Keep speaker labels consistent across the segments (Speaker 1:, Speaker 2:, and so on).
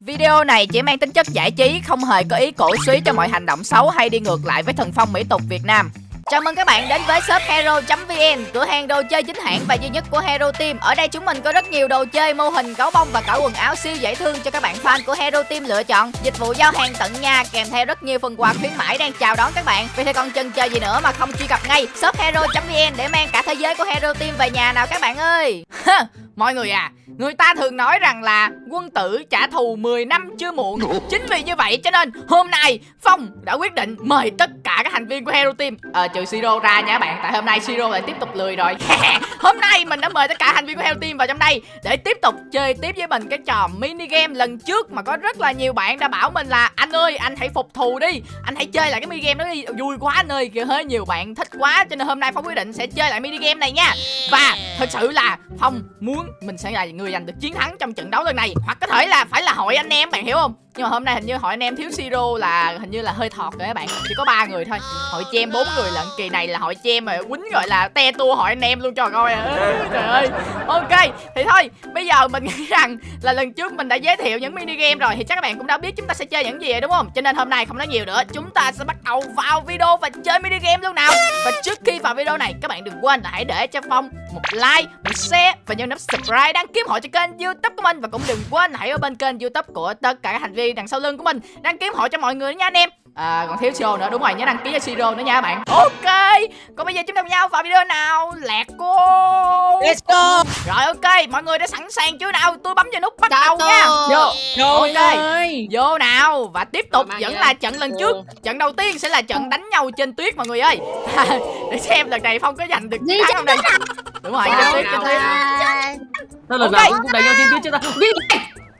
Speaker 1: Video này chỉ mang tính chất giải trí, không hề có ý cổ suý cho mọi hành động xấu hay đi ngược lại với thần phong mỹ tục Việt Nam. Chào mừng các bạn đến với shop hero.vn, cửa hàng đồ chơi chính hãng và duy nhất của Hero Team. Ở đây chúng mình có rất nhiều đồ chơi, mô hình, gấu bông và cả quần áo siêu dễ thương cho các bạn fan của Hero Team lựa chọn. Dịch vụ giao hàng tận nhà kèm theo rất nhiều phần quà khuyến mãi đang chào đón các bạn. Vì thế còn chần chờ gì nữa mà không truy cập ngay shop hero.vn để mang cả thế giới của Hero Team về nhà nào các bạn ơi. Mọi người à, người ta thường nói rằng là quân tử trả thù 10 năm chưa muộn. Chính vì như vậy cho nên hôm nay Phong đã quyết định mời tất cả các thành viên của Hero Team ờ, trừ Siro ra nha các bạn. Tại hôm nay Siro lại tiếp tục lười rồi. Hôm nay mình đã mời tất cả thành viên của heo Team vào trong đây để tiếp tục chơi tiếp với mình cái trò mini game lần trước mà có rất là nhiều bạn đã bảo mình là, anh ơi, anh hãy phục thù đi. Anh hãy chơi lại cái mini game đó đi. Vui quá anh ơi. Kìa hơi nhiều bạn thích quá, cho nên hôm nay Phong quyết định sẽ chơi lại mini game này nha. Và thật sự là Phong muốn mình sẽ là người giành được chiến thắng trong trận đấu lần này. Hoặc có thể là phải là hội anh em, bạn hiểu không? Nhưng mà hôm nay hình như hội anh em thiếu siro là hình như là hơi thọt rồi các bạn. Chỉ có ba người thôi. Hội chem bốn người lận. Kỳ này là hội chem mà quýnh gọi là te tua hội anh em luôn cho coi. À trời ơi. Ok, thì thôi, bây giờ mình nghĩ rằng là lần trước mình đã giới thiệu những mini game rồi thì chắc các bạn cũng đã biết chúng ta sẽ chơi những gì rồi, đúng không? Cho nên hôm nay không nói nhiều nữa. Chúng ta sẽ bắt đầu vào video và chơi mini game luôn nào. Và trước khi vào video này, các bạn đừng quên là hãy để cho phong một like, một share và nhấn nút subscribe đăng ký hộ cho kênh youtube của mình. Và cũng đừng quên hãy ở bên kênh youtube của tất cả các thành viên đằng sau lưng của mình đăng ký họ cho mọi người nha anh em. À còn thiếu Siro nữa đúng rồi nhớ đăng ký cho Siro nữa nha các bạn. Ok Còn bây giờ chúng ta cùng nhau vào video nào? Lẹt cô.
Speaker 2: Let's go.
Speaker 1: Rồi ok mọi người đã sẵn sàng chưa nào? Tôi bấm vào nút bắt đầu nha.
Speaker 2: Vô. Vô
Speaker 1: Ok.
Speaker 2: ơi.
Speaker 1: Vô nào Và tiếp tục vẫn là trận lần trước. Trận đầu tiên sẽ là trận đánh nhau trên tuyết mọi người ơi. Để xem lần này Phong có giành được chiến thắng không đây. Đúng rồi trên tuyết trên tuyết.
Speaker 3: Sao lần nào cũng đánh nhau trên tuyết chứ ta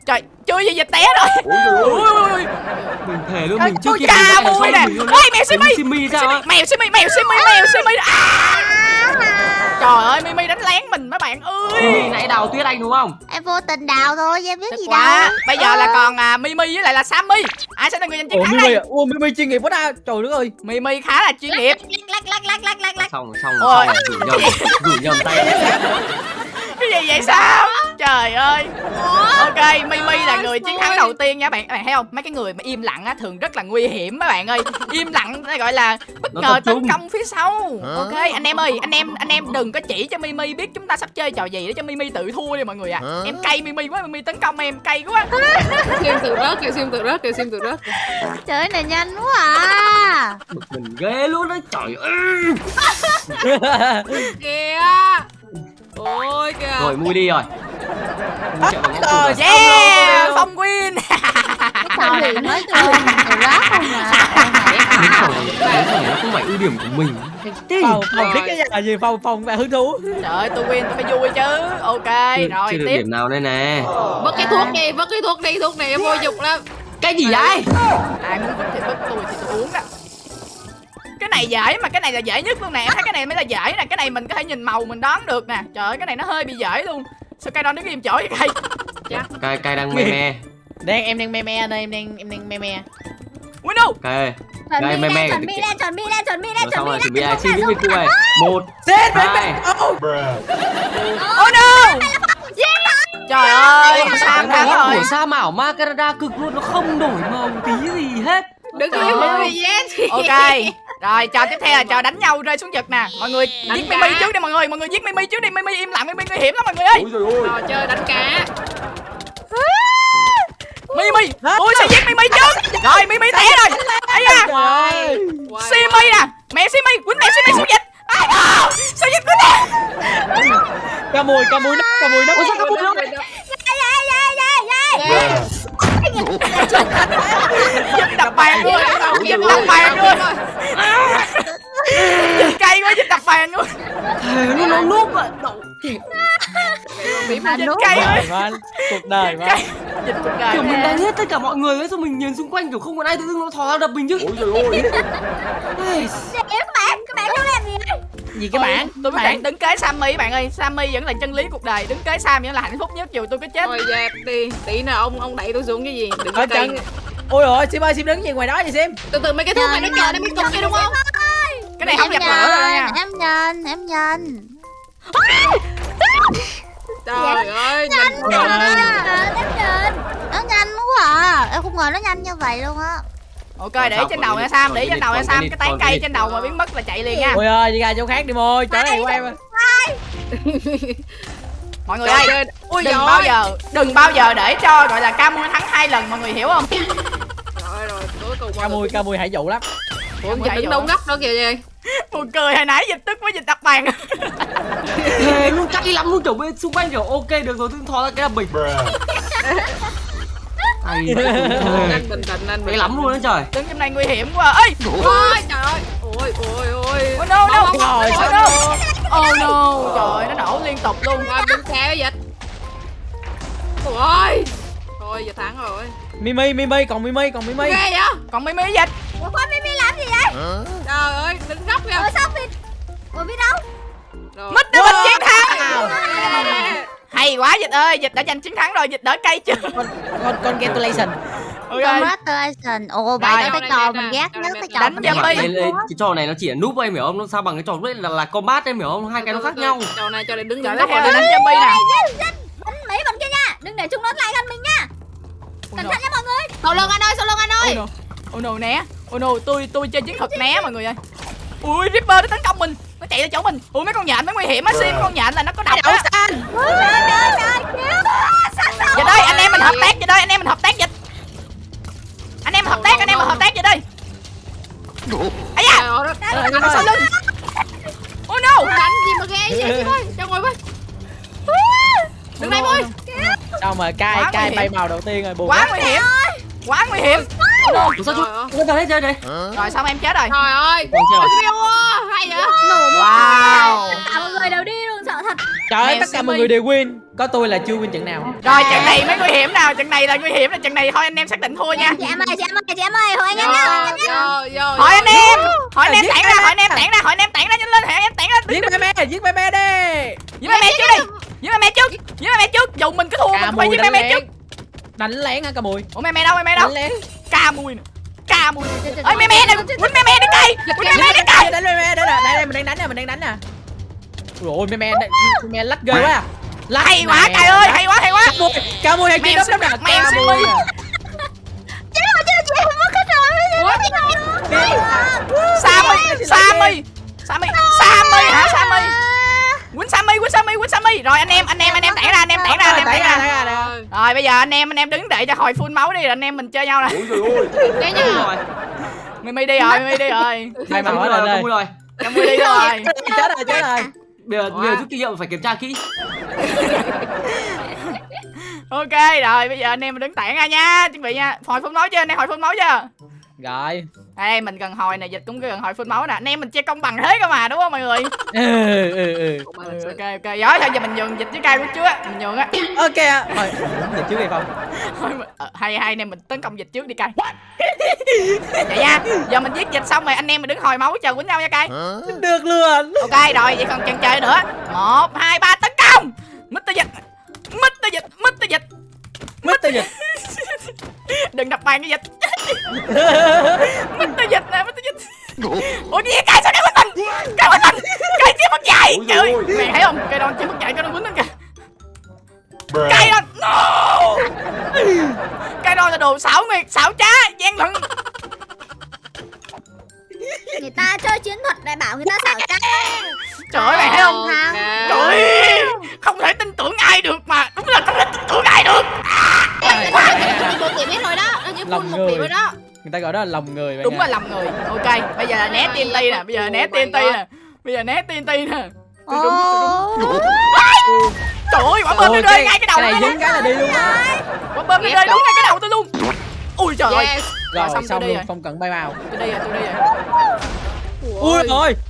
Speaker 1: Trời chưa gì dịch té rồi. Ui.
Speaker 3: Mình thề luôn mình chưa kịp
Speaker 1: cà
Speaker 3: xong
Speaker 1: nè. Ôi, mèo Simi.
Speaker 3: Simi
Speaker 1: mèo Simi mèo Simi mèo Simi. À! Trời ơi Mimi đánh lén mình mấy bạn ơi.
Speaker 3: Simi nãy đào tuyết anh đúng không?
Speaker 4: Em vô tình đào thôi em biết gì đâu.
Speaker 1: Bây giờ là còn à, Mimi với lại là Sammy. Ai sẽ là người giành chiến thắng đây?
Speaker 2: à Ủa Mimi chuyên nghiệp quá ta. Trời đất ơi.
Speaker 1: Mimi khá là chuyên nghiệp.
Speaker 4: lắc lắc lắc lắc lắc lắc
Speaker 3: Xong rồi xong xong gửi nhầm Gửi nhầm tay
Speaker 1: Cái gì vậy sao? Trời ơi Ok Mimi là người chiến thắng đầu tiên nha bạn Các bạn thấy không? Mấy cái người mà im lặng á thường rất là nguy hiểm mấy bạn ơi. Im lặng gọi là bất
Speaker 3: Nó
Speaker 1: ngờ tấn công phía sau. Ok anh em ơi Anh em anh em đừng có chỉ cho Mimi biết chúng ta sắp chơi trò gì để cho Mimi tự thua đi mọi người à Em cay Mimi quá Mimi tấn công em cay quá.
Speaker 5: Sim tự rớt, kìa Sim tự rớt, kìa Sim tự rớt.
Speaker 4: Trời này nhanh quá à.
Speaker 3: Bực mình ghê luôn đấy Trời ơi.
Speaker 5: Kìa Ôi kìa.
Speaker 3: Rồi mui đi rồi. Mui chạy ngõ cụt rồi.
Speaker 1: Yeah Phong win
Speaker 4: sao thì nói tôi rồi rác không à.
Speaker 3: Đến này đến này nó không phải ưu điểm của mình.
Speaker 2: Phòng Phòng thích cái nhà gì? Phòng Phòng mẹ hứng thú.
Speaker 1: Trời ơi tôi win tôi phải vui chứ. Ok rồi tiếp.
Speaker 3: điểm nào đây nè.
Speaker 5: Vứt cái thuốc đi, vứt cái thuốc đi, thuốc này em vô dụng lắm.
Speaker 3: Cái gì vậy?
Speaker 1: Ai muốn vứt thì vứt tôi thì tôi uống đó cái này dễ mà cái này là dễ nhất luôn nè. Em thấy cái này mới là dễ nè. Cái này mình có thể nhìn màu mình đoán được nè. Trời ơi cái này nó hơi bị dễ luôn. Sao cây đó đứng im chỗ vậy cây?
Speaker 3: Cai cai đang me me.
Speaker 2: Đang em đang me me đây Em đang em đang me me.
Speaker 3: Cai
Speaker 4: chuẩn
Speaker 3: Đây,
Speaker 4: bị
Speaker 3: mê mê
Speaker 4: lên chuẩn bị lên chuẩn bị lên chuẩn bị lên
Speaker 3: Rồi xong rồi chuẩn bị
Speaker 4: lên
Speaker 3: xin những cái này. Một
Speaker 2: Chết mẹ
Speaker 3: Hai
Speaker 2: mẹ Oh
Speaker 1: no. Trời ơi sao thắng rồi.
Speaker 3: của sa mảo ma Canada cực luôn Nó không đổi màu tí gì hết.
Speaker 5: Đừng có bị yes
Speaker 1: ok rồi trò tiếp theo là trò đánh nhau rơi xuống vực nè. Mọi người
Speaker 5: Đánh
Speaker 1: giết
Speaker 5: cá.
Speaker 1: mimi trước đi mọi người mọi người giết mimi trước đi. Mimi im lặng mimi nguy hiểm lắm mọi người ơi.
Speaker 5: Trò chơi đánh cá.
Speaker 1: Mimi tôi sẽ giết mimi trước? Rồi mimi té rồi. Ấy da. Simi nè Mẹ Simi Quýnh mẹ Simi xuống dịch Ai à, Sao dịch quýnh nè
Speaker 2: Ca mùi ca mùi nắp ca mùi nắp
Speaker 5: Ôi sao có một lúc
Speaker 1: Dịch đập bàn luôn. Dịch đập bàn luôn. Dịch cay quá dịch đập bàn luôn.
Speaker 3: Thề nó nó núp ạ
Speaker 5: Bị mà
Speaker 4: núp
Speaker 1: cay quá.
Speaker 2: Cuộc đời
Speaker 1: Dịch cuộc đời
Speaker 3: Kiểu mình đánh hết tất cả mọi người ấy Xong mình nhìn xung quanh kiểu không còn ai tự dưng nó thò ra đập mình chứ. Ây,
Speaker 4: các bạn các bạn muốn làm gì
Speaker 2: Gì cái bạn?
Speaker 1: Tôi quyết định đứng kế Sammy bạn ơi. Sammy vẫn là chân lý cuộc đời. Đứng kế Sam vẫn là hạnh phúc nhất dù tôi có chết.
Speaker 5: Thôi dẹp đi Tí nào ông ông đẩy tôi xuống cái gì? Đừng có
Speaker 2: chân Ôi ôi Sim ơi Sim đứng gì ngoài đó vậy Sim?
Speaker 5: Từ từ mấy cái thuốc này nó chờ đến mấy cục kia đúng không?
Speaker 1: Cái này không dập lửa rồi nha
Speaker 4: em nhìn em nhìn
Speaker 5: Trời ơi Nhanh
Speaker 4: à, nhìn. Nó nhanh quá em không ngờ nó nhanh như vậy luôn á
Speaker 1: ok để trên đầu nha sam để trên đầu nha sam cái tán cây trên đầu mà biến mất là chạy liền nha.
Speaker 2: Mùi ơi đi ra chỗ khác đi môi. Chỗ này quay
Speaker 1: mọi người
Speaker 5: Trời
Speaker 1: ơi
Speaker 5: ơi, ui
Speaker 1: đừng bao giờ đừng bao giờ để cho gọi là ca mui thắng hai lần mọi người hiểu không?
Speaker 5: Rồi rồi, cuối cùng
Speaker 2: ca mùi ca mùi hãy dụ lắm.
Speaker 5: Ủa,
Speaker 1: Chạy
Speaker 5: đâu góc đó kìa gì
Speaker 1: buồn cười hồi nãy dịch tức với dịch đập bàn.
Speaker 3: Thề luôn cay lắm luôn kiểu bên xung quanh kiểu ok được rồi tôi thò ra cái là bình Cay
Speaker 5: Anh bình tĩnh, anh
Speaker 3: Cay lắm luôn đấy trời.
Speaker 1: Đứng trong này nguy hiểm quá. Ơi
Speaker 5: Ôi trời ơi. Ôi ôi ôi.
Speaker 1: Oh no no.
Speaker 5: không,
Speaker 2: sao
Speaker 5: không,
Speaker 1: oh no oh no. Trời ơi, nó nổ liên tục luôn.
Speaker 5: Qua bên xe dịch. Ôi Thôi giờ thắng rồi.
Speaker 2: Mimi mimi còn mimi còn mimi.
Speaker 5: Ghê vậy?
Speaker 1: Còn mimi dịch.
Speaker 4: Ủa khoan mimi làm gì vậy?
Speaker 5: Trời ơi đứng góc kìa.
Speaker 4: Ủa sao mình ủa biết đâu?
Speaker 5: Rồi.
Speaker 1: mít nó mình chiến thắng. Hay quá dịch ơi. Dịch đã giành chiến thắng rồi. Dịch đỡ cây chưa
Speaker 2: con congratulation
Speaker 1: ok.
Speaker 4: Congratulations ồ
Speaker 1: Rồi.
Speaker 4: đó cái trò mình ghét nhất cái trò
Speaker 1: Đánh
Speaker 4: nhất
Speaker 3: Cái, trò này nó chỉ là núp em hiểu không? Nó sao bằng cái trò đấy là, là combat em hiểu không? Hai cái nó khác nhau.
Speaker 5: Trò này cho này đứng
Speaker 1: theo
Speaker 5: rồi
Speaker 1: là đánh zombie nè
Speaker 4: đánh Mỹ bên kia nha. Đừng để chúng nó lại gần mình nha. Cẩn thận nha mọi người.
Speaker 5: Sau lưng anh ơi sau lưng anh ơi?
Speaker 1: No. Oh no né Oh no tôi tôi chơi chiến thuật né mọi người ơi. Ui Ripper nó tấn công mình Nó chạy ra chỗ mình. Ui mấy con nhện nó nguy hiểm á Sim con nhện là nó có độc á.
Speaker 4: sao sao?
Speaker 1: Dịch ơi anh em mình hợp tác Dịch ơi anh em mình hợp tác dịch Anh em hợp tác anh em mình hợp tác dịch ơi ấy da Ờ, nó sau lưng. Oh no.
Speaker 5: Đánh gì mà ghê vậy? Chị ơi Cho ngồi với Đừng đây môi
Speaker 2: sao mà cai
Speaker 1: nguy
Speaker 2: bay màu đầu tiên rồi buồn
Speaker 1: Quá nguy hiểm. Quá nguy hiểm.
Speaker 3: Ủa sao chú? vào hết chơi này.
Speaker 1: Rồi xong em chết rồi.
Speaker 5: Trời ơi. Hay vậy
Speaker 1: Wow
Speaker 4: cả mọi người đều đi luôn sợ thật
Speaker 2: trời ơi tất cả mọi người đều win có tôi là chưa win trận nào
Speaker 1: Rồi trận này mới nguy hiểm nào Trận này là nguy hiểm là trận này thôi anh em xác định thua nha
Speaker 4: chị em ơi chị em ơi chị em ơi hồi anh em
Speaker 1: Hỏi anh em Hỏi anh em tản ra Hỏi anh em tản ra Hỏi anh em tản ra nhanh lên Hỏi anh em tản ra
Speaker 2: giết mẹ mẹ giết mẹ mẹ đi
Speaker 1: Giết mẹ mẹ trước đi Giết mẹ mẹ trước Giết mẹ mẹ trước Dù mình cứ thua
Speaker 2: ca
Speaker 1: mình phải giết mẹ
Speaker 2: đánh
Speaker 1: mẹ trước
Speaker 2: lén đánh lén hả ca mùi
Speaker 1: Ủa mẹ mẹ đâu mẹ mẹ đâu Ca mùi nè Ca mùi Ơi mẹ mẹ nè Quýnh mẹ mẹ đi cây Quýnh mẹ mẹ đi cây
Speaker 2: mình đang đánh nè đánh nè ôi mẹ mẹ mẹ lắc ghê quá à.
Speaker 1: Hay quá cay ơi hay quá hay quá.
Speaker 2: Ca mùi ca mùi hay kia đấm đấm nè
Speaker 1: mèo xin
Speaker 2: à.
Speaker 4: chị ơi chị chị không mất hết rồi
Speaker 1: Sammy Sammy. Sammy Sammy hả Sammy? Quýnh Sammy Quýnh Sammy Quýnh Sammy. Rồi anh em anh em anh em tản ra anh em tản ra anh em
Speaker 2: Tản ra.
Speaker 1: Rồi bây giờ anh em anh em đứng đợi cho hồi full máu đi rồi anh em mình chơi nhau nè.
Speaker 5: Nha
Speaker 3: rồi.
Speaker 1: Mimi đi rồi Mimi đi rồi.
Speaker 2: Bay màu hết
Speaker 3: rồi,
Speaker 2: rồi
Speaker 3: đúng rồi.
Speaker 1: Camui đi rồi
Speaker 2: chết rồi chết rồi.
Speaker 3: Bây giờ bây giờ rút kinh nghiệm phải kiểm tra kỹ.
Speaker 1: Ok rồi bây giờ anh em mình đứng tản ra nha. Chuẩn bị nha. Hồi phun máu chưa? Anh em hồi phun máu chưa?
Speaker 2: Rồi
Speaker 1: Đây mình cần hồi nè dịch cũng gần hồi phun máu nè. Anh em mình chơi công bằng thế cơ mà đúng không mọi người?
Speaker 2: Ừ ừ ừ
Speaker 1: ừ, Ok ok. Giỏi thôi giờ mình nhường dịch với cay của trước á Mình nhường á.
Speaker 2: Ok ạ. thôi được trước hay không
Speaker 1: Thôi ờ, Hay hay anh em mình tấn công dịch trước đi cay. Vậy nha Giờ mình giết dịch xong rồi anh em mình đứng hồi máu chờ quýnh nhau nha cay.
Speaker 2: Được luôn.
Speaker 1: Ok rồi vậy còn chần chờ nữa. Một hai ba tấn công! Mr dịch Mr dịch Mr dịch
Speaker 2: mất tay dịch.
Speaker 1: Đừng đập bàn cái dịch. Mr dịch nè Mr dịch. Ủa? Gì? Cay sao cay quýnh mình? Cay quýnh mình? Cay chưa mất dạy Trời ơi Mày thấy không? Cây đòn chưa mất dạy Cây đòn quýnh lên kìa. Cây đòn No! Cây đòn là đồ xảo nguyệt Xảo trá gian lận
Speaker 4: người ta chơi chiến thuật đại bảo người ta xảo trá.
Speaker 1: Trời ơi mày thấy không Trời ơi Không thể tin tưởng ai được mà. Đúng là không thể tin tưởng ai được.
Speaker 5: Một điểm hết rồi đó.
Speaker 2: Lòng
Speaker 5: một điểm rồi đó.
Speaker 2: Người ta gọi đó là lòng người
Speaker 1: Đúng là lòng người. Ok bây giờ là né TNT nè. Bây giờ là né TNT nè. Bây giờ né TNT nè. Tôi đúng tôi đúng. Trời ơi quả bơm nó rơi ngay cái đầu
Speaker 2: cái này
Speaker 1: tôi
Speaker 2: dính cái là đi luôn á.
Speaker 1: Quả bơm nó rơi đúng ngay cái đầu tôi luôn. Ui trời ơi Rồi,
Speaker 2: rồi
Speaker 1: xong tôi
Speaker 2: xong luôn
Speaker 1: rồi.
Speaker 2: không cần bay màu
Speaker 1: Tôi đi rồi tôi đi rồi.
Speaker 2: Ui. Rồi.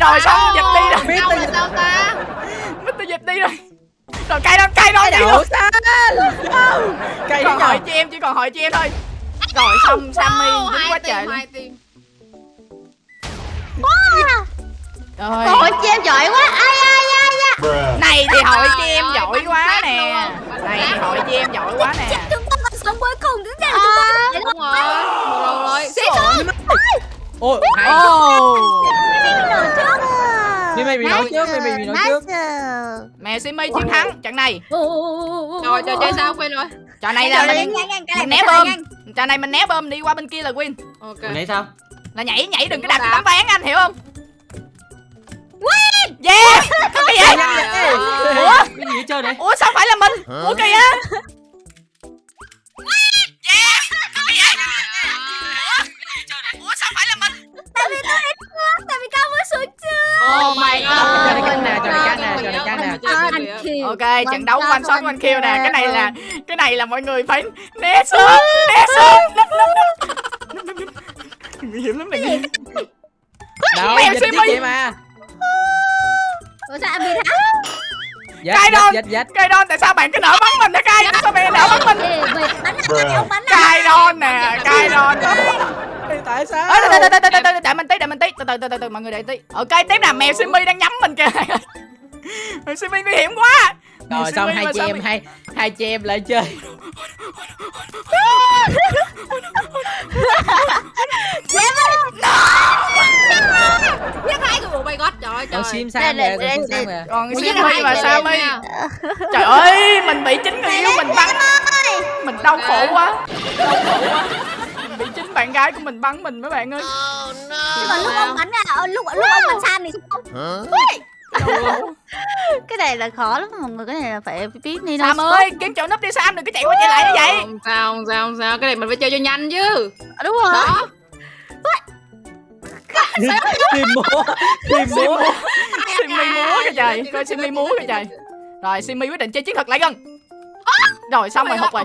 Speaker 1: Rồi xong dịch đi rồi.
Speaker 2: Biết
Speaker 5: là
Speaker 2: dịch
Speaker 5: sao ta?
Speaker 1: Mít tôi dịch đi rồi. Rồi cay đâu cay đâu đi
Speaker 2: đậu
Speaker 1: rồi
Speaker 2: xanh cây
Speaker 1: Còn hỏi chị em chỉ còn hỏi chị em thôi. Rồi xong Sammy dính quá trời luôn. Rồi
Speaker 4: Ôi chị em giỏi quá. Ai ai ai
Speaker 1: Này thì hỏi chị
Speaker 5: Trời
Speaker 1: em
Speaker 5: ơi,
Speaker 1: giỏi quá nè. Này thì hỏi chị em giỏi quá nè
Speaker 4: sống cuối cùng chúng ta chúng ta
Speaker 5: Đúng rồi đầu rồi Xí xuống
Speaker 2: ôi hay.
Speaker 1: Oh
Speaker 4: trước
Speaker 2: Mimi bị nổi trước Mimi bị nổi trước.
Speaker 1: Mẹ Simmy chiến thắng trận này.
Speaker 5: Rồi trời chơi sao? Quên rồi.
Speaker 1: Trò này là mình mình né bơm
Speaker 6: nhanh.
Speaker 1: Trò này mình né bơm đi qua bên kia là win.
Speaker 5: Ok.
Speaker 3: Hồi nãy sao?
Speaker 1: Là nhảy nhảy đừng có
Speaker 5: Đúng
Speaker 1: đạp
Speaker 5: đạp.
Speaker 1: tấm ván anh hiểu không? Win! Yeah! Cái gì vậy? Ủa?
Speaker 3: Cái gì hết trơn đấy
Speaker 1: ủa sao phải là mình? Ủa kìa ủa sao phải là mình?
Speaker 6: Tại vì tôi tại vì cao mới xuống chưa
Speaker 5: Oh my god.
Speaker 2: Trò này căng nè, trò này căng nè, trò này căng nè.
Speaker 1: ok trận đấu
Speaker 6: shot,
Speaker 1: one shot
Speaker 6: one
Speaker 1: one kill nè. cái này là cái này là mọi người phải né sớm né sớm nấp nấp nấp. Nguy hiểm lắm này
Speaker 2: đâu
Speaker 1: Mèo
Speaker 2: vậy mà?
Speaker 6: Ủa sao bị thắng
Speaker 2: dịch
Speaker 1: Cai đòn.
Speaker 2: dịch dịch
Speaker 1: Cai Don tại sao bạn cứ nở bắn mình hả Cai sao bạn nở bắn mình?
Speaker 6: Không bắn anh
Speaker 1: Cai Don nè Cai Don
Speaker 2: tại sao?
Speaker 1: Ơ, từ từ từ từ từ đợi mình tí đợi mình tí. Từ từ từ từ từ mọi người đợi tí. Ok tiếp nè mèo Simi đang nhắm mình kìa. Simi nguy hiểm quá
Speaker 2: rồi xong hai
Speaker 1: mà
Speaker 2: chị
Speaker 1: sao
Speaker 2: em hai hai chị em lại chơi?
Speaker 5: Giết hai người. Oh my god. Trời ơi
Speaker 2: còn
Speaker 5: trời.
Speaker 2: sim sam
Speaker 6: đây,
Speaker 2: còn sim sam kìa
Speaker 1: còn
Speaker 5: hai
Speaker 1: và
Speaker 5: người
Speaker 1: Sammy
Speaker 5: nha.
Speaker 1: trời ơi mình bị chính người yêu mình bắn. mình đau khổ quá đau khổ quá. Mình bị chính bạn gái của mình bắn mình mấy bạn ơi.
Speaker 6: Nhưng mà lúc ông bắn à? Ờ, lúc lúc ông bắn san thì sao
Speaker 1: khổ
Speaker 4: cái này là khó lắm mọi người cái này là phải biết đi
Speaker 1: Sam ơi kiếm chỗ núp đi Sam đừng có chạy qua chạy lại như vậy.
Speaker 5: Không sao không sao không sao. Cái này mình phải chơi cho nhanh chứ.
Speaker 4: đúng rồi.
Speaker 5: Đó.
Speaker 2: tìm múa tìm múa
Speaker 1: Simi múa kìa trời. coi Simi múa kìa trời. rồi Simi quyết định chơi chiến thuật lại gần. Rồi xong rồi hụt rồi.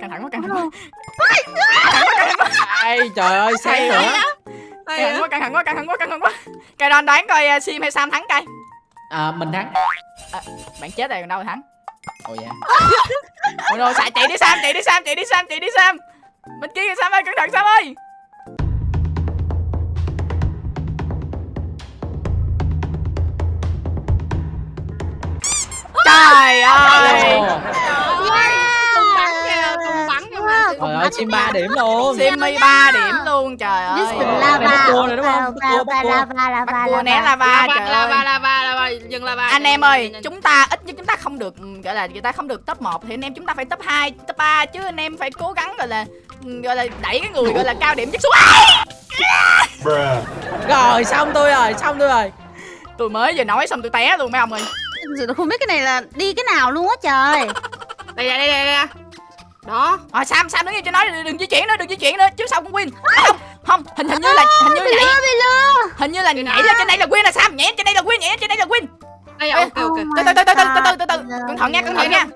Speaker 1: Căng thẳng quá căng thẳng quá.
Speaker 2: Ai trời ơi sáng nữa
Speaker 1: căng thẳng quá căng thẳng quá căng thẳng quá căng thẳng quá. Cây đòn đoán coi uh, sim hay sam thắng cây
Speaker 2: à mình thắng.
Speaker 1: Bạn chết rồi còn đâu mà thắng?
Speaker 2: Ồ dạ
Speaker 1: ôi rồi xài chạy đi sam chạy đi sam chạy đi sam chạy đi sam. Bên kia kìa sam ơi cẩn thận sam ơi. Trời ơi
Speaker 2: Ồ,
Speaker 5: Cùng bắn kìa, cùng bắn kìa mà.
Speaker 2: trời ơi sim ba điểm luôn.
Speaker 1: Simi 3 điểm luôn trời ơi.
Speaker 4: Just
Speaker 2: Này
Speaker 4: lava
Speaker 2: cua rồi đúng không? Cua, bắt cua.
Speaker 4: lava lava
Speaker 1: bắt cua né lava
Speaker 5: Lava,
Speaker 1: trời
Speaker 5: lava, lava, lava, dừng lava.
Speaker 1: anh em ơi chúng ta ít nhất chúng ta không được gọi là người ta không được top 1 thì anh em chúng ta phải top 2 top 3 chứ anh em phải cố gắng gọi là gọi là đẩy cái người gọi là cao điểm nhất xuống.
Speaker 2: Rồi xong tôi rồi xong tôi rồi.
Speaker 1: Tôi mới vừa nói xong tôi té luôn mấy ông ơi.
Speaker 4: Là không biết cái này là đi cái nào luôn á trời.
Speaker 5: Đây, đây, đây, đây, đây. Đó.
Speaker 1: à, sam sam đứng yên cho nói đừng, đừng di chuyển nữa đừng di chuyển nữa trước sau cũng win? À, không không hình hình như là hình như
Speaker 4: bị
Speaker 1: nhảy
Speaker 4: lừa bị lừa.
Speaker 1: hình như là nhảy lên trên đây là win là sam nhảy trên đây là win nhảy trên đây là win.
Speaker 5: Đây, ok, ok.
Speaker 1: Từ từ từ từ từ từ từ từ cẩn thận nha cẩn thận nha.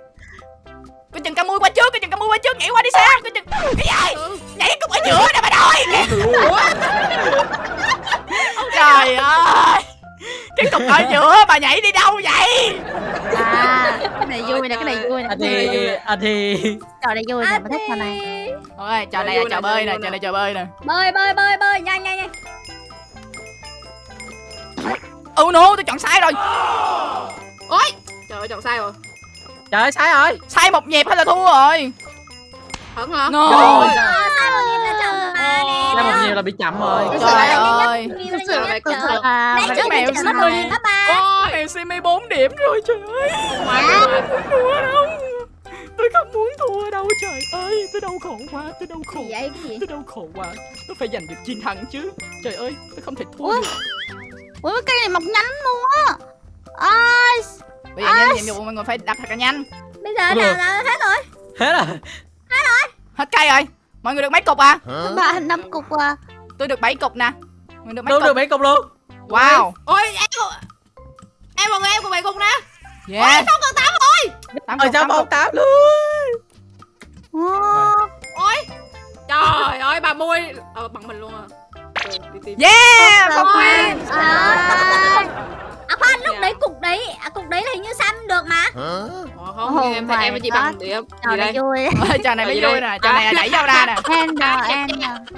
Speaker 1: Cái chừng ca mui qua trước cái chừng ca mui qua trước nhảy qua đi sam. Cái chừng cái gì? Nhảy cục ở giữa nè bà nội. Trời ơi. Cái cục ở giữa bà nhảy đi đâu vậy
Speaker 4: à cái này vui nè cái này vui nè
Speaker 2: anh
Speaker 4: vui
Speaker 2: thì
Speaker 4: trò này vui nè mình thích trò này.
Speaker 1: Ôi, trò này là trò bơi nè trò này trò bơi nè.
Speaker 6: Bơi bơi bơi bơi nhanh nhanh nhanh.
Speaker 1: Ừ no tôi chọn sai rồi.
Speaker 5: Ôi. Trời ơi, chọn sai rồi.
Speaker 2: trời ơi sai rồi.
Speaker 1: Sai một nhịp hay là thua rồi.
Speaker 5: Hẳn hả?
Speaker 1: no.
Speaker 6: Sai một nhịp là chậm mà nè
Speaker 2: ra một nhiều là bị chậm rồi.
Speaker 1: Trời ơi.
Speaker 6: là nhiều
Speaker 5: ơi,
Speaker 6: nhất
Speaker 5: cực thật.
Speaker 4: à,
Speaker 1: mà cái mèo
Speaker 6: nhịp đó ba
Speaker 5: Ôi.
Speaker 1: Mèo Simi 4 điểm rồi trời ơi.
Speaker 5: My God.
Speaker 1: thua đâu Tôi không muốn thua đâu trời ơi. Tôi đau khổ quá Tôi đau khổ
Speaker 6: vậy cái gì?
Speaker 1: Tôi đau khổ quá. Tôi phải giành được chiến thắng chứ. Trời ơi Tôi không thể thua
Speaker 4: Ủa?
Speaker 1: được.
Speaker 4: Cây này mọc nhanh luôn á. Ai
Speaker 1: Bây giờ nhiệm vụ mọi người phải đặt thật là nhanh.
Speaker 6: Bây giờ nào là hết rồi.
Speaker 2: Hết rồi.
Speaker 1: Hết rồi. Hết cây rồi. Mọi người được mấy cục à?
Speaker 4: Ba năm cục à.
Speaker 1: Tôi được bảy cục nè. Mình được mấy
Speaker 2: Tôi được 7 cục luôn.
Speaker 1: Wow.
Speaker 5: Ôi em Em mọi người em của bảy cục nè.
Speaker 1: Yes Ôi,
Speaker 5: không còn tám
Speaker 2: ơi
Speaker 1: ở
Speaker 2: trong
Speaker 1: phòng
Speaker 2: tắm luôn.
Speaker 5: Ôi trời ơi bà mui. Ờ bằng mình luôn à. Ờ,
Speaker 1: yeah ờ,
Speaker 4: phòng
Speaker 1: quen
Speaker 6: à, khoan lúc đấy cục đấy à, cục đấy là hình như Sam được mà.
Speaker 5: Ờ, không,
Speaker 4: Oh
Speaker 5: em thấy em với chị
Speaker 4: my
Speaker 5: bằng điểm.
Speaker 4: trò này vui.
Speaker 1: Trò này mới vui nè trò này là đẩy nhau ra nè.
Speaker 5: Ai đẹp
Speaker 4: Ender
Speaker 5: trai,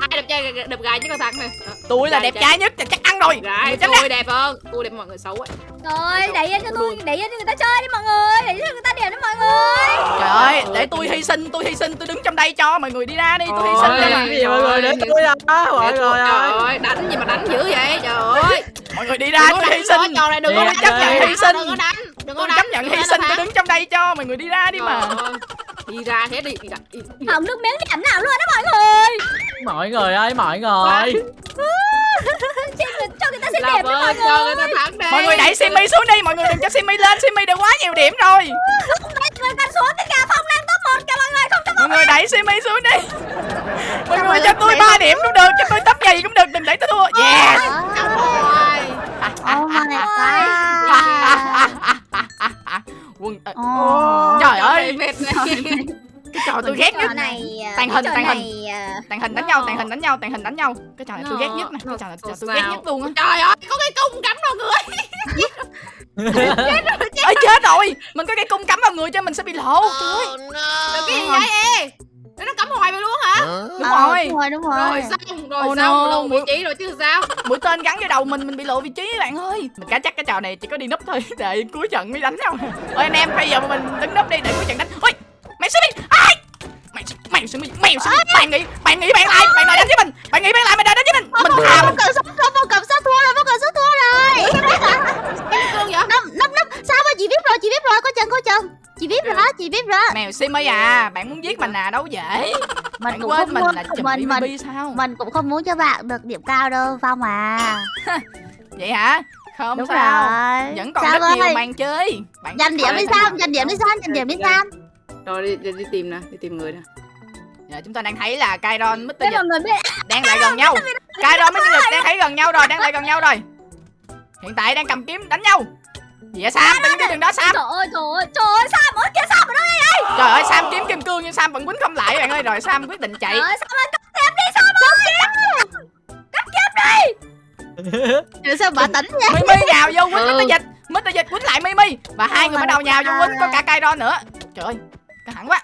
Speaker 5: ai đẹp trai đẹp gái chứ con thắng này.
Speaker 1: Tôi là đẹp trai nhất chắc ăn rồi.
Speaker 5: Gái tôi đẹp hơn. Tôi đẹp mọi người xấu ấy.
Speaker 6: rồi đẩy yên cho tôi đẩy yên cho người ta chơi đi mọi người đẩy cho người ta điểm đi mọi người.
Speaker 1: Trời ơi để tôi hy sinh tôi hy sinh tôi đứng trong đây cho mọi người đi ra đi tôi hy sinh đây
Speaker 2: mọi người. để tôi à mọi người
Speaker 5: Trời ơi, đánh gì mà đánh dữ vậy? Trời ơi.
Speaker 1: Mọi người đi ra
Speaker 5: Đừng
Speaker 1: tôi hy sinh.
Speaker 5: trò này đừng có
Speaker 1: chấp nhận hy sinh.
Speaker 5: Đừng có đánh. Đừng có
Speaker 1: chấp nhận hy sinh tôi đứng trong đây cho mọi người đi ra đi mà.
Speaker 5: Đi ra thế đi.
Speaker 6: Không nước miếng giảm nào luôn đó mọi người.
Speaker 2: Mọi người ơi mọi người.
Speaker 6: Cho người ta xin
Speaker 5: làm
Speaker 6: điểm đi mọi
Speaker 5: người
Speaker 1: mọi người đẩy Simmy xuống đi mọi người đừng cho Simmy lên Simmy được quá nhiều điểm rồi.
Speaker 6: Mọi người cần xuống cái gà phong đang top 1 kìa mọi người Không top
Speaker 1: mọi người đẩy Simmy xuống đi. Mọi người cho tôi 3 điểm cũng được cho tôi tấp gì cũng được đừng để tôi thua. Yes
Speaker 4: Oh my god.
Speaker 1: quân ờ,
Speaker 4: Oh.
Speaker 1: trời ơi
Speaker 5: mệt này
Speaker 1: cái trò tôi ghét nhất
Speaker 6: này
Speaker 1: Tàng
Speaker 6: cái
Speaker 1: hình, tàng hình.
Speaker 6: này, à,
Speaker 1: tàn hình đánh nhau tàn hình đánh nhau tàn hình đánh nhau. Cái trò này tôi ghét nhất nè. Cái trò này tôi ghét nhất luôn á.
Speaker 5: Trời ơi có cái cung cắm vào người.
Speaker 1: Ơi chết rồi. mình có cái cung cắm vào người cho mình sẽ bị lộ. Trời ơi.
Speaker 5: Rồi cái gì vậy ê Thế nó cắm hoài vậy luôn hả?
Speaker 1: Đúng rồi.
Speaker 4: đúng rồi đúng rồi.
Speaker 5: Rồi xong rồi
Speaker 1: Oh
Speaker 5: xong
Speaker 1: no,
Speaker 5: lộ vị
Speaker 1: mũi-
Speaker 5: trí rồi chứ sao?
Speaker 1: Mũi tên gắn vào đầu mình mình bị lộ vị trí bạn ơi. Mình cá chắc cái trò này chỉ có đi núp thôi để cuối trận mới đánh nhau ôi anh em bây giờ mình đứng núp đi để cuối trận đánh. Ôi mày sẽ bị ai? Mày mày sẽ bị mày bị bạn nghĩ bạn nghĩ bạn lại bạn đòi đánh với mình. Bạn nghĩ bạn lại mày đòi đánh với mình? Mình thà mình
Speaker 4: cầm sát thua vô cầm sát thua rồi vô cầm sát
Speaker 5: vậy?
Speaker 4: Năm năm năm. Sao mà chị biết rồi chị biết rồi. Có chân có chân. Chị biết rồi đó chị biết rồi
Speaker 1: mèo Simmy à bạn muốn giết mình à? Đâu dễ.
Speaker 4: Mình
Speaker 1: bạn
Speaker 4: cũng
Speaker 1: quên
Speaker 4: không
Speaker 1: mình
Speaker 4: muốn
Speaker 1: là chùm
Speaker 4: mình mình
Speaker 1: sao?
Speaker 4: mình cũng không muốn cho bạn được điểm cao đâu phong à.
Speaker 1: Vậy hả? Không
Speaker 4: đúng
Speaker 1: sao.
Speaker 4: rồi.
Speaker 1: Vẫn còn
Speaker 4: Sao
Speaker 1: rất nhiều
Speaker 4: ơi?
Speaker 1: màn chơi. Bạn
Speaker 4: giành điểm đi sam giành điểm đi sam giành điểm đi sam.
Speaker 5: rồi đi, đi, đi tìm nè đi tìm người nè.
Speaker 1: Giờ chúng ta đang thấy là Kairon Mr. Dịch đang lại gần nhau. Kairon Mr. Dịch đang thấy gần nhau rồi đang lại gần nhau rồi hiện tại đang cầm kiếm đánh nhau. Gì vậy Sam? Đừng đi đường đó. Sam?
Speaker 6: Trời ơi trời ơi trời ơi Sam ơi kìa Sam ở đâu đây
Speaker 1: trời ơi Sam kiếm kim cương nhưng Sam vẫn quýnh không lại bạn ơi. Rồi Sam quyết định chạy.
Speaker 6: Trời ơi Sam ơi cắt kiếm đi Sam ơi.
Speaker 4: Rồi sao bà tỉnh vậy?
Speaker 1: Mimi nhào vô quýnh
Speaker 5: Ừ.
Speaker 1: Mr. Dịch Mr. Dịch quýnh lại Mimi. Và hai người bắt đầu nhào vô quýnh có cả Kairon nữa. Trời ơi căng thẳng quá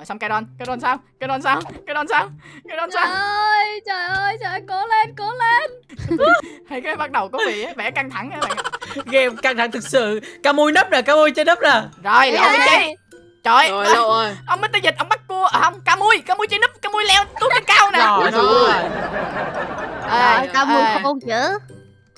Speaker 1: rồi xong Kairon Kairon sao? Kairon sao? Kairon sao? Kairon
Speaker 6: Trời
Speaker 1: sao
Speaker 6: ơi trời ơi trời ơi cố lên cố lên.
Speaker 1: Hay cái bắt đầu có vẻ vẻ căng thẳng các bạn ạ.
Speaker 2: game căng thẳng thực sự. Ca mui nấp nè ca mui trên nấp nè.
Speaker 1: Rồi lộ vị trí trời
Speaker 5: rồi
Speaker 1: ơi,
Speaker 5: lộ ơi
Speaker 1: ông Mr. Dịch ông bắt cua à, không ca mui ca mui trên núp ca mui leo tuốt trên cao nè.
Speaker 2: Rồi rồi.
Speaker 4: rồi. Cao mui không chữ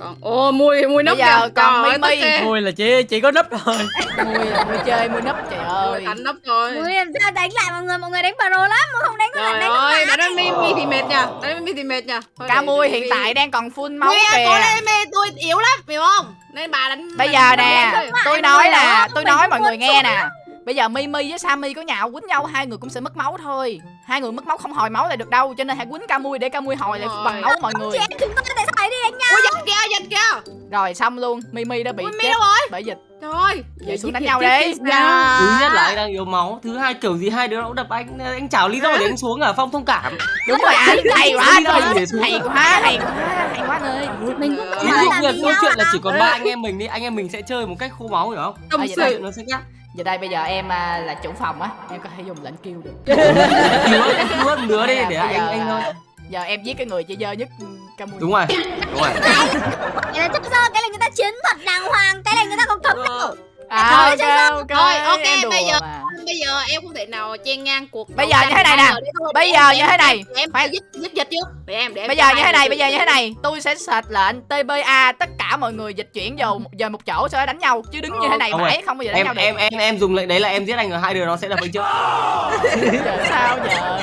Speaker 5: còn ô mui mui nấp
Speaker 1: Bây giờ
Speaker 5: kìa.
Speaker 1: còn
Speaker 5: tức ghê.
Speaker 2: mui là chỉ chỉ có nấp thôi
Speaker 1: mui mui chơi mui núp trời ơi.
Speaker 5: Mui đánh nấp rồi.
Speaker 6: Ui làm sao đánh lại mọi người? Mọi người đánh pro lắm mà không đánh lại đánh
Speaker 5: ơi đánh đến mimi thì mệt nha. Đánh mimi thì mệt nha.
Speaker 1: Ca mui hiện tại đang còn full máu
Speaker 5: Mui
Speaker 1: kìa.
Speaker 5: cố lên mê tôi yếu lắm hiểu không? Nên bà đánh
Speaker 1: bây
Speaker 5: đánh-
Speaker 1: giờ nè
Speaker 5: đánh-
Speaker 1: tôi nói là tôi nói mọi người nghe nè bây giờ Mimi với Sammy có nhào quýnh nhau hai người cũng sẽ mất máu thôi. Hai người mất máu không hồi máu lại được đâu cho nên hãy quýnh ca mui để ca mui hồi lại bằng máu mọi người.
Speaker 6: Chị em chúng tôi tại sao đi đánh nhau
Speaker 5: ui dịch kìa dịch kìa.
Speaker 1: Rồi xong luôn. Mimi đã bị
Speaker 5: Mimi
Speaker 1: chết
Speaker 5: đâu rồi?
Speaker 1: bởi dịch.
Speaker 5: Trời ơi
Speaker 1: Vậy xuống đánh nhau đi.
Speaker 5: sao?
Speaker 3: thứ nhất là anh đang yếu máu thứ hai kiểu gì hai đứa nó cũng đập anh anh chào lý do để anh xuống à phong thông cảm.
Speaker 1: Đúng rồi anh hay quá anh
Speaker 3: gì để xuống.
Speaker 1: Hay
Speaker 3: à?
Speaker 1: quá hay quá hay quá anh ơi
Speaker 6: mình cũng không
Speaker 3: dụ
Speaker 6: phải
Speaker 3: là câu chuyện là
Speaker 6: à.
Speaker 3: chỉ còn ba anh em mình đi anh em mình sẽ chơi một cách khô máu hiểu không?
Speaker 5: Tâm
Speaker 1: À,
Speaker 5: sự.
Speaker 3: Câu chuyện nó sẽ khác
Speaker 1: giờ đây bây giờ em à, là chủ phòng á. Em có thể dùng lệnh kêu được.
Speaker 3: Một đứa đi
Speaker 1: là
Speaker 3: để anh anh thôi
Speaker 1: à, giờ em giết cái người chị dơ nhất ca mui
Speaker 3: đúng rồi đúng rồi.
Speaker 6: Cái này chắc do cái này người ta chiến thuật đàng hoàng cái này người ta không thật.
Speaker 5: Rồi.
Speaker 1: À,
Speaker 6: Thôi,
Speaker 1: ok
Speaker 6: chơi
Speaker 1: ok
Speaker 5: Rồi, ok, bây giờ-
Speaker 1: mà.
Speaker 5: bây giờ em không thể nào chen ngang cuộc
Speaker 1: Bây giờ như thế này nè.
Speaker 5: thôi.
Speaker 1: Bây giờ như thế này.
Speaker 5: em
Speaker 1: Khoan.
Speaker 5: giết giết dịch trước. Để em để
Speaker 1: bây giờ như thế này bây giờ như thế này. Tôi sẽ sệt lệnh tba tất cả mọi người dịch chuyển vào giờ một chỗ sau đó đánh nhau. Chứ đứng như thế này
Speaker 3: Không
Speaker 1: mãi không bao giờ đánh nhau được.
Speaker 3: em em em dùng lệnh đấy là em giết anh rồi. Hai đứa nó sẽ đập anh trước.
Speaker 1: Sao giờ?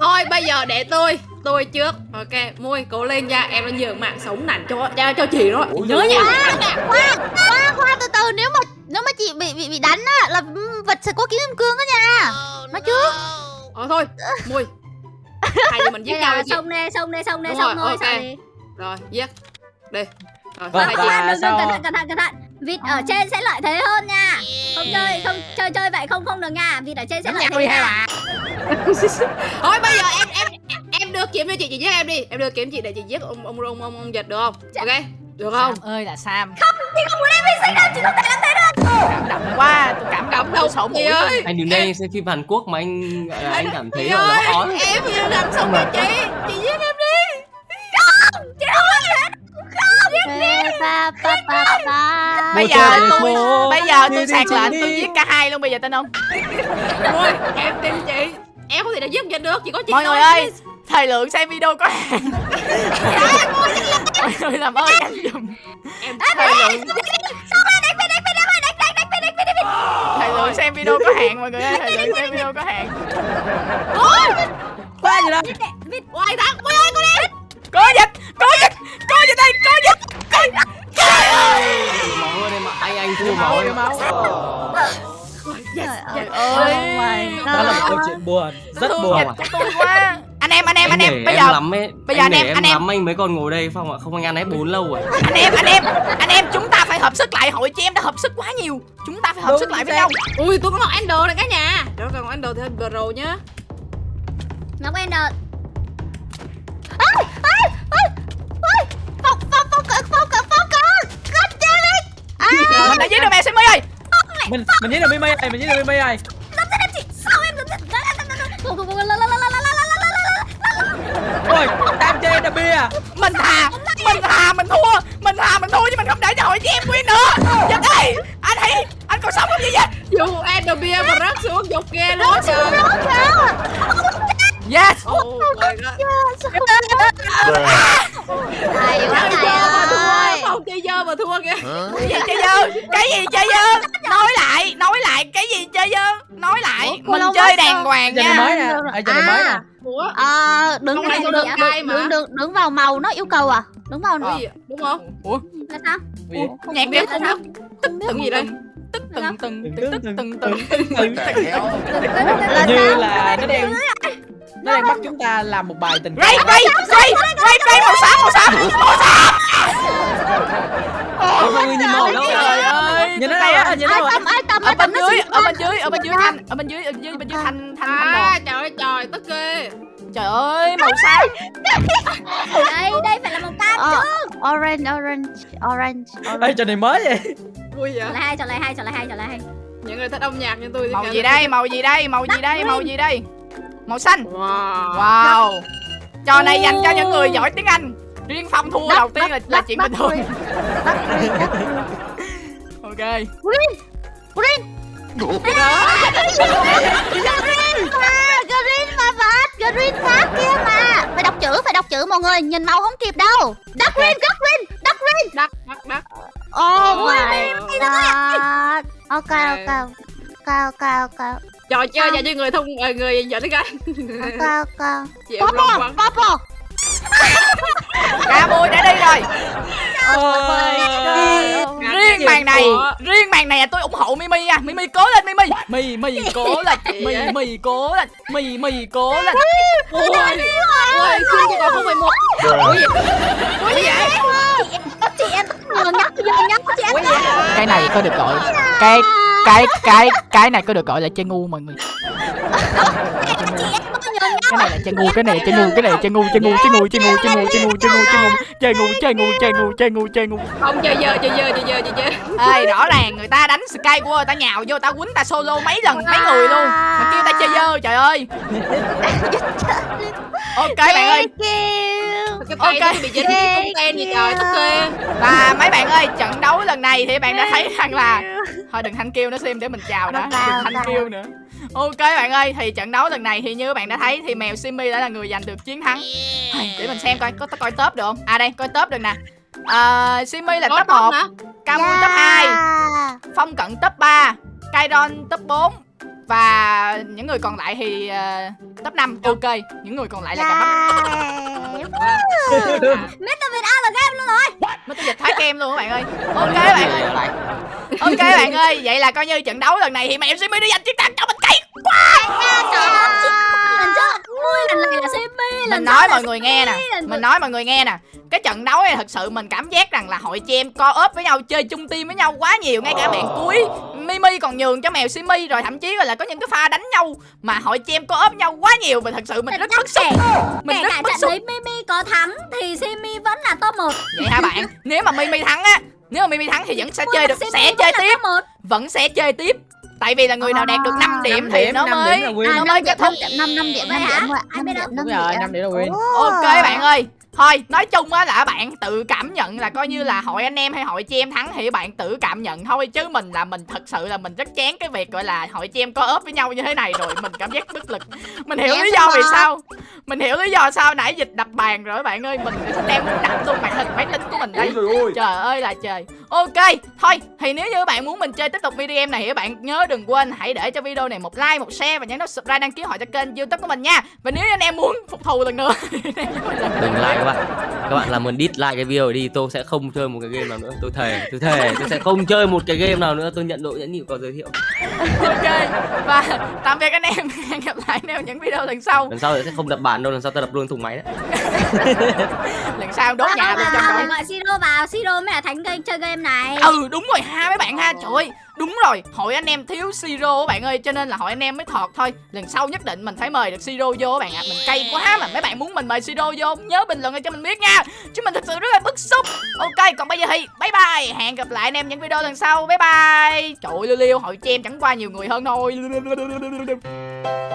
Speaker 5: Thôi bây giờ để tôi tôi trước. Ok mui cố lên nha. Em đã nhường mạng sống nản cho cho, cho chị đó nhớ nha.
Speaker 4: Khoan khoan khoan từ từ. Nếu mà nếu mà chị bị bị bị đánh á là ừ, vật sẽ có kiếm kim cương đó nha. Nói trước.
Speaker 5: ờ thôi mui hai mình giết nhau
Speaker 6: xong đi xong đi xong đi
Speaker 5: Đúng
Speaker 6: xong
Speaker 5: rồi,
Speaker 6: thôi
Speaker 5: ok.
Speaker 6: sao đi?
Speaker 5: Rồi giết. Đi. Rồi
Speaker 3: Vâng,
Speaker 5: chị
Speaker 3: và
Speaker 6: khoan, đừng, cẩn thận cẩn thận cẩn thận. Vịt ở trên sẽ lợi thế hơn nha. Không chơi không chơi chơi vậy không không được nha. Vịt ở trên sẽ lợi thế
Speaker 1: đi hai
Speaker 6: nha.
Speaker 5: thôi bây giờ em em em đưa kiếm cho chị chị giết em đi. Em đưa kiếm chị để chị giết ông ông ông ông, ông giật được không? Ok được không?
Speaker 1: Sam ơi là Sam.
Speaker 6: Chị không muốn em hy sinh đâu chị không thể làm thế được
Speaker 1: cảm động quá tôi cảm động
Speaker 5: động
Speaker 1: sổ mũi
Speaker 5: chị ơi.
Speaker 3: anh đừng nên anh xem phim Hàn Quốc mà anh gọi là anh cảm thấy
Speaker 5: Chị
Speaker 3: là
Speaker 5: ơi,
Speaker 3: nó khó
Speaker 5: em vừa làm xong rồi chị chị giết em đi.
Speaker 4: Ê, pa pa pa pa
Speaker 1: bây
Speaker 3: Một
Speaker 1: giờ
Speaker 3: trời
Speaker 1: tôi bây giờ tôi
Speaker 3: đi đi
Speaker 1: sạc
Speaker 3: chị
Speaker 1: lệnh
Speaker 3: đi.
Speaker 1: tôi giết cả hai luôn bây giờ tin không?
Speaker 5: Ôi, em tin chị. Em không thể nào giết giật được chỉ có chị
Speaker 1: mọi
Speaker 5: thôi.
Speaker 1: người ơi thời lượng xem video có hạn. Mọi người làm ơn nhanh giùm
Speaker 5: em
Speaker 1: thời lượng lượng xem video có hạn mọi người ơi thời lượng xem video có hạn
Speaker 2: Qua gì đâu
Speaker 5: Hoài thắng Ui ơi con đi
Speaker 1: có dịch có dịch có dịch đây có dịch. Có dịch. Trời ơi!
Speaker 3: Máu lên em ạ anh anh thua
Speaker 2: máu
Speaker 3: máu
Speaker 2: đi máu
Speaker 4: Trời ơi.
Speaker 1: ơi.
Speaker 4: Oh my
Speaker 2: đó là một câu chuyện buồn rất buồn.
Speaker 1: tôi quá anh em anh em anh em bây giờ
Speaker 3: lắm ấy.
Speaker 1: bây giờ
Speaker 3: anh
Speaker 1: em- anh em-
Speaker 3: lắm anh mới còn ngồi đây phong ạ không anh ăn hết bốn lâu rồi.
Speaker 1: Anh em anh em anh em chúng ta phải hợp sức lại hội chị em đã hợp sức quá nhiều. Chúng ta phải hợp
Speaker 2: Đúng,
Speaker 1: sức lại với nhau.
Speaker 5: Ui tôi có ngọc Ender này cả nhà. Đó còn ngọc Ender thì hơi pro nhá.
Speaker 6: Ngọc Ender.
Speaker 4: À,
Speaker 1: mình đã giết được mèo Simmy ơi.
Speaker 2: Mình mình giết được Mimi này mình giết được Mimi này
Speaker 6: Làm sao em chị Sao em làm sao Go, go, go,
Speaker 2: ôi tam chơi đập bia.
Speaker 1: Mình thà mình thà mình thua. Mình thà mình thua chứ mình không để cho hội chị em win nữa. Dịch ơi anh hãy anh còn sống không vậy dịch
Speaker 5: Dù Ender bia mà rớt xuống dục ghê luôn trời.
Speaker 1: yes.
Speaker 5: Oh my god.
Speaker 4: Hay quá
Speaker 5: thua?
Speaker 4: ơi.
Speaker 5: Không chơi dơ mà thua kìa.
Speaker 1: Cái gì chơi dơ? Cái gì chơi dơ? Nói lại mình chơi đàng hoàng nha.
Speaker 2: mới nè.
Speaker 4: À.
Speaker 5: Ở
Speaker 4: ờ, đứng đứng đứng đứng vào màu nó yêu cầu à? Đứng vào
Speaker 5: đúng không?
Speaker 1: Ủa?
Speaker 6: Là sao?
Speaker 1: Nhạc đéo
Speaker 5: không biết. Tích gì đây
Speaker 1: tức từng từng tức
Speaker 2: từng
Speaker 1: từng
Speaker 2: từng như là nó đang nó đang bắt chúng ta làm một bài tình
Speaker 1: ray ray ray ray ray màu xám màu xám màu xám
Speaker 3: Ôi, sao nhìn màu đâu
Speaker 1: trời ơi
Speaker 2: nhìn nó
Speaker 1: đây
Speaker 2: đâu
Speaker 1: á
Speaker 2: nhìn nó đâu
Speaker 4: ai tâm
Speaker 1: ở
Speaker 4: ai
Speaker 1: bên
Speaker 4: tâm nó
Speaker 1: dưới ở bên dưới ở bên dưới thanh ở bên dưới ở dưới bên dưới thanh thanh thanh
Speaker 5: À trời ơi trời tức ghê
Speaker 1: trời ơi màu xám
Speaker 6: Đây, đây phải là màu cam
Speaker 4: Ờ,
Speaker 6: chứ
Speaker 4: orange orange orange
Speaker 2: Ê,
Speaker 4: orange.
Speaker 2: trò này mới vậy.
Speaker 5: Vui vậy?
Speaker 6: Lại hai, chọn lại hai, chọn lại hai, chọn lại hai.
Speaker 5: Những người thích âm nhạc như tôi thì
Speaker 1: màu gì đây màu gì đây màu gì đây màu gì đây? Màu xanh.
Speaker 5: Wow.
Speaker 1: Wow. Trò này dành cho những người giỏi tiếng anh. Riêng phong thua
Speaker 4: Đất-
Speaker 1: đầu tiên là
Speaker 4: đất-
Speaker 1: là chuyện bình thường.
Speaker 4: Green. Đất green, đất green.
Speaker 1: ok
Speaker 4: Green Green Green mà phát Green phát kia mà. Phải đọc chữ phải đọc chữ mọi người. Nhìn màu không kịp đâu. Đất green đất green đất green.
Speaker 5: Đắt đắt đắt
Speaker 4: Oh
Speaker 5: Ôi,
Speaker 4: my god. Ok ok. Ok ok ok.
Speaker 5: Trò chơi dành cho người thông ờ, người giỏi Anh.
Speaker 4: Ok ok. Purple Purple
Speaker 1: ca bui đã đi rồi.
Speaker 2: Ôi,
Speaker 1: riêng màn này riêng màn này tôi ủng hộ mimi nha. Mimi cố lên mimi. Mì mì cố lên mì mì cố lên mì mì cố lên.
Speaker 5: Ôi Ôi xin cho còn không phải một Ủa gì Ủa gì vậy?
Speaker 4: Chị em ngờ nhắc giờ nhắc chị em.
Speaker 1: Cái này có được gọi cái cái cái cái này có được gọi là chơi ngu mọi người cái này là chơi ngu cái này là chơi ngu cái này là chơi ngu chơi ngu chơi ngu chơi ngu chơi ngu chơi ngu chơi ngu chơi ngu chơi ngu chơi ngu chơi ngu chơi ngu chơi ngu
Speaker 5: Không chơi dơ chơi dơ chơi dơ chơi dơ
Speaker 1: ê rõ ràng người ta đánh sky của người ta nhào vô ta quýnh ta solo mấy lần mấy người luôn mà kêu ta chơi dơ trời ơi ok bạn ơi Ok.
Speaker 5: bị dính cái ten gì trời tức ghê
Speaker 1: và mấy bạn ơi trận đấu lần này thì bạn đã thấy rằng là thôi đừng thanh kêu nó xem để mình chào đã đừng thanh kêu nữa ok bạn ơi thì trận đấu lần này thì như bạn đã thấy thì mèo Simmy đã là người giành được chiến thắng. Hay, để mình xem coi có coi top được không? À đây coi top được nè. À, Simmy là
Speaker 5: Có
Speaker 1: top 1
Speaker 5: hả?
Speaker 1: Camui top 2 Phong Cận top 3 Kairon top 4 và những người còn lại thì ờ, top 5 ok những người còn lại là cả bắt
Speaker 6: Mr. Việt A là game luôn rồi.
Speaker 1: Mới tới dịch thái kem luôn các bạn ơi. Ok bạn ơi. Ok bạn ơi vậy là coi như trận đấu lần này thì mèo Simmy đã giành chiến thắng. Cho mình cây
Speaker 6: Lần trước Ui, lần này là Simmy lần
Speaker 1: mình nói mọi người nghe nè. Mình nói mọi người nghe nè. Cái trận đấu này thật sự mình cảm giác rằng là hội chị em co ốp với nhau chơi chung team với nhau quá nhiều ngay cả bạn cuối mimi còn nhường cho mèo simi rồi thậm chí là có những cái pha đánh nhau mà hội chị em co ốp nhau quá nhiều và thật sự mình rất bức xúc. mình
Speaker 6: Kể
Speaker 1: rất
Speaker 6: trận
Speaker 1: xúc.
Speaker 6: Mimi có thắng Thì Simmy vẫn là top 1
Speaker 1: vậy hả bạn? Nếu mà mimi thắng á nếu mà mimi thắng thì vẫn sẽ chơi được sẽ chơi tiếp. vẫn sẽ chơi tiếp tại vì là người nào đạt được 5 điểm, 5
Speaker 2: điểm
Speaker 1: thì
Speaker 2: nó
Speaker 1: mới nó mới kết thúc.
Speaker 4: 5 5 điểm
Speaker 6: 5
Speaker 4: điểm
Speaker 6: 5
Speaker 4: điểm
Speaker 2: đúng rồi 5 điểm là win.
Speaker 1: ok bạn ơi thôi nói chung á là bạn tự cảm nhận là coi như là hội anh em hay hội chị em thắng thì bạn tự cảm nhận thôi. Chứ mình là mình thật sự là mình rất chán cái việc gọi là hội chị em có ốp với nhau như thế này rồi. Mình cảm giác bất lực. Mình hiểu
Speaker 4: Em
Speaker 1: lý do vì sao. Mình hiểu lý do sao nãy dịch đập bàn rồi bạn ơi. Mình đem muốn đập luôn màn hình máy tính của mình đây. Trời ơi là trời. Ok thôi. Thì nếu như bạn muốn mình chơi tiếp tục video game này thì bạn nhớ đừng quên hãy để cho video này một like một share và nhấn nút subscribe đăng ký họ cho kênh youtube của mình nha. Và nếu như anh em muốn phục thù lần nữa
Speaker 3: đừng like bạn. Các bạn làm ơn dislike cái video này đi tôi sẽ không chơi một cái game nào nữa. Tôi thề tôi thề tôi sẽ không chơi một cái game nào nữa. Tôi nhận độ nhẫn nhịn có giới thiệu.
Speaker 1: Ok và tạm biệt anh em. Hẹn gặp lại anh em những video lần sau.
Speaker 3: Lần sau sẽ không đập bản đâu lần sau tôi đập luôn thùng máy đấy
Speaker 1: lần sau đốt nhà luôn cho
Speaker 6: vào,
Speaker 1: coi.
Speaker 6: gọi Siro vào Siro mới là thánh game chơi game này.
Speaker 1: Ừ đúng rồi ha mấy bạn ha trời ơi đúng rồi hội anh em thiếu siro các bạn ơi cho nên là hội anh em mới thọt thôi. Lần sau nhất định mình phải mời được siro vô các bạn ạ. Mình cay quá mà mấy bạn muốn mình mời siro vô nhớ bình luận cho mình biết nha. Chứ mình thật sự rất là bức xúc. Ok còn bây giờ thì bye bye. Hẹn gặp lại anh em những video lần sau. Bye bye. Trời ơi liêu liêu hội cho em chẳng qua nhiều người hơn thôi